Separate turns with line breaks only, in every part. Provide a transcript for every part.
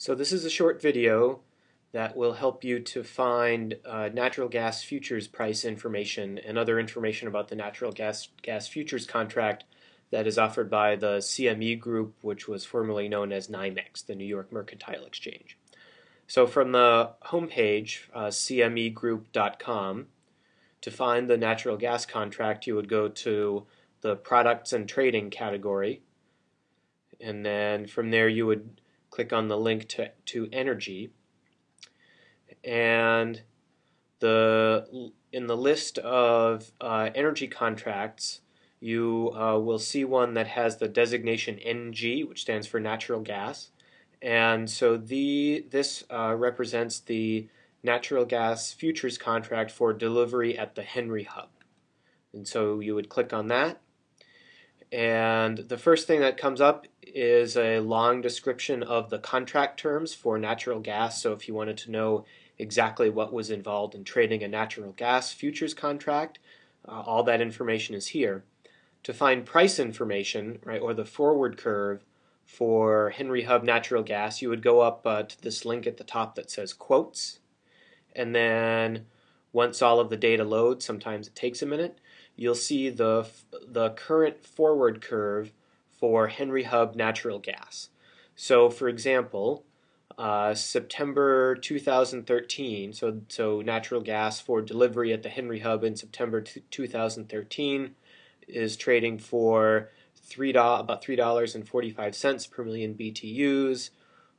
So this is a short video that will help you to find uh, natural gas futures price information and other information about the natural gas gas futures contract that is offered by the CME Group, which was formerly known as NYMEX, the New York Mercantile Exchange. So from the homepage, uh, cmegroup.com, to find the natural gas contract, you would go to the products and trading category, and then from there you would click on the link to, to energy. And the in the list of uh, energy contracts you uh, will see one that has the designation NG which stands for natural gas. And so the this uh, represents the natural gas futures contract for delivery at the Henry Hub. And so you would click on that and the first thing that comes up is a long description of the contract terms for natural gas. So if you wanted to know exactly what was involved in trading a natural gas futures contract, uh, all that information is here. To find price information, right, or the forward curve for Henry Hub natural gas, you would go up uh, to this link at the top that says quotes. And then once all of the data loads, sometimes it takes a minute, you'll see the, the current forward curve for Henry Hub natural gas. So for example, uh, September 2013, so, so natural gas for delivery at the Henry Hub in September 2013 is trading for three about $3.45 per million BTUs.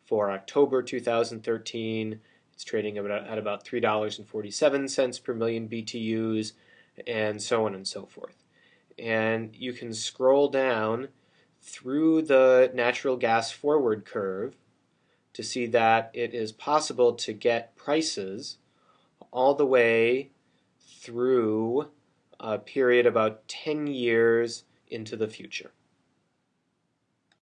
For October 2013, it's trading about, at about $3.47 per million BTUs and so on and so forth. And you can scroll down through the natural gas forward curve to see that it is possible to get prices all the way through a period about 10 years into the future.